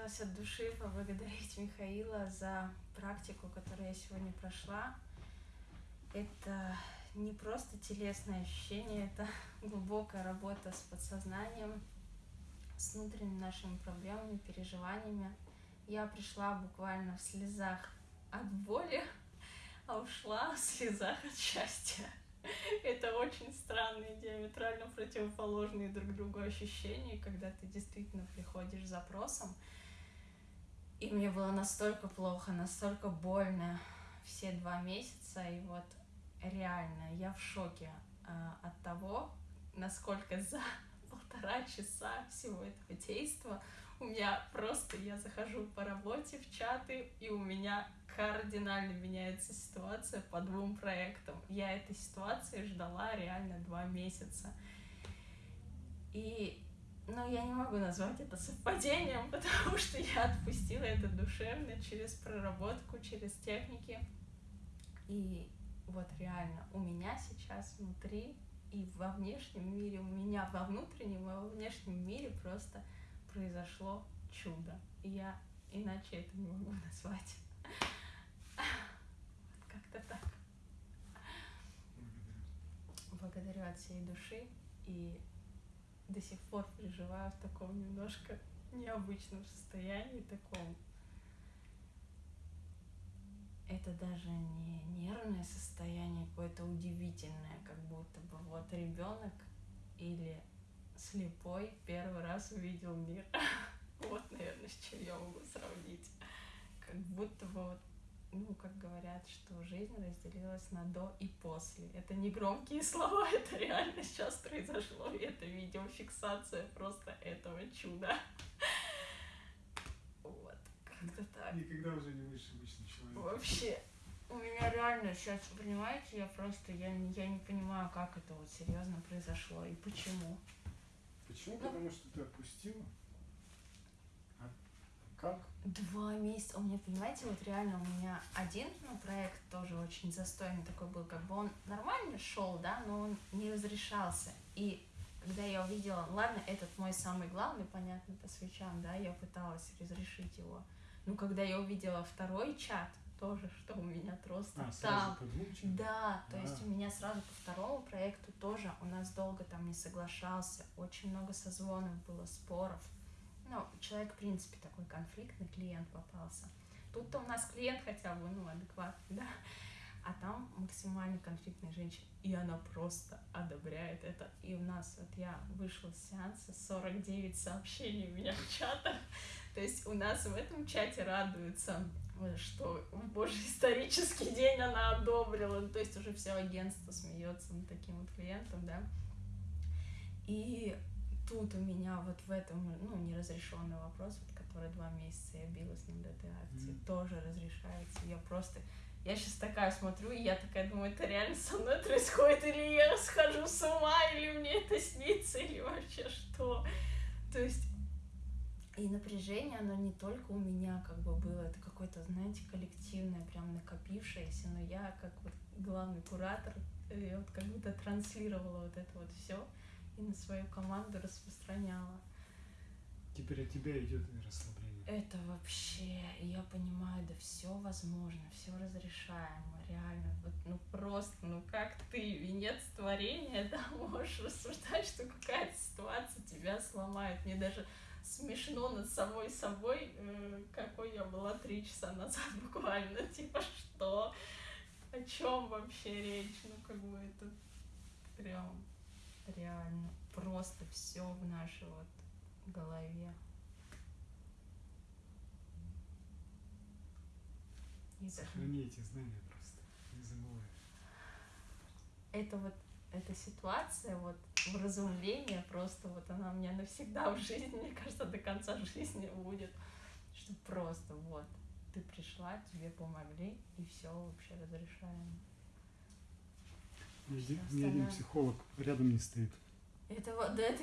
хотелось от души поблагодарить Михаила за практику, которую я сегодня прошла. Это не просто телесное ощущение, это глубокая работа с подсознанием, с внутренними нашими проблемами, переживаниями. Я пришла буквально в слезах от боли, а ушла в слезах от счастья. Это очень странные, диаметрально противоположные друг другу ощущения, когда ты действительно приходишь с запросом. И мне было настолько плохо, настолько больно все два месяца, и вот реально я в шоке э, от того, насколько за полтора часа всего этого действа у меня просто, я захожу по работе в чаты, и у меня кардинально меняется ситуация по двум проектам. Я этой ситуации ждала реально два месяца. И, ну, я не могу назвать это совпадением, потому что я отпустила это душевно через проработку, через техники. И вот реально у меня сейчас внутри и во внешнем мире, у меня во внутреннем и во внешнем мире просто произошло чудо. И я иначе это не могу назвать. Как-то так. Благодарю от всей души и до сих пор переживаю в таком немножко необычном состоянии, таком это даже не нервное состояние какое-то удивительное, как будто бы вот ребенок или слепой первый раз увидел мир. Вот, наверное, с чем я могу сравнить. Как будто бы вот ну, как говорят, что жизнь разделилась на до и после. Это не громкие слова, это реально сейчас произошло, и это видеофиксация просто этого чуда. Вот, как-то так. Никогда уже не будешь обычным человеком. Вообще, у меня реально сейчас, понимаете, я просто, я, не- я не понимаю, как это вот серьезно произошло и почему. Почему? Ну. Потому что ты отпустила. Как? Два месяца. У меня, понимаете, вот реально у меня один ну, проект тоже очень застойный такой был, как бы он нормально шел, да, но он не разрешался. И когда я увидела, ладно, этот мой самый главный, понятно, по свечам, да, я пыталась разрешить его. Но когда я увидела второй чат, тоже, что у меня просто А, там? Да, то есть А. у меня сразу по второму проекту тоже у нас долго там не соглашался, очень много созвонов было, споров. Ну, человек, в принципе, такой конфликтный клиент попался. Тут-то у нас клиент хотя бы, ну, адекватный, да, а там максимально конфликтная женщина, и она просто одобряет это. И у нас, вот я вышла с сеанса, 49 сообщений у меня в чатах, то есть у нас в этом чате радуются, что в божий исторический день она одобрила. Ну, То есть уже все агентство смеется над таким вот клиентом, да. И тут у меня вот в этом, ну, неразрешенный вопрос, вот, который два месяца я билась над этой акцией, Мгм. тоже разрешается. Я просто я сейчас такая смотрю, и я такая думаю, это реально со мной происходит, или я схожу с ума, или мне это снится, или вообще что. То есть и напряжение, оно не только у меня как бы было, это какое-то, знаете, коллективное, прям накопившееся, но я как вот главный куратор, э, я вот как будто транслировала вот это вот все и на свою команду распространяла. Теперь от тебя идет расслабление. Это вообще, я понимаю, да все возможно, все разрешаемо, реально. Вот, ну просто, ну как ты, венец творения, да, можешь рассуждать, что какая-то ситуация тебя сломает. Мне даже смешно над самой собой, э, какой я была три часа назад буквально. Типа, что? О чем вообще речь? Ну, как бы это прям реально просто все в нашей вот голове. И Сохрани эти знания просто. Не забывай. это вот эта ситуация, вот вразумление просто вот она у меня навсегда в жизни, мне кажется, до конца жизни будет, что просто вот ты пришла, тебе помогли, и все вообще разрешаемо. Ни один, психолог рядом не стоит. Это да, это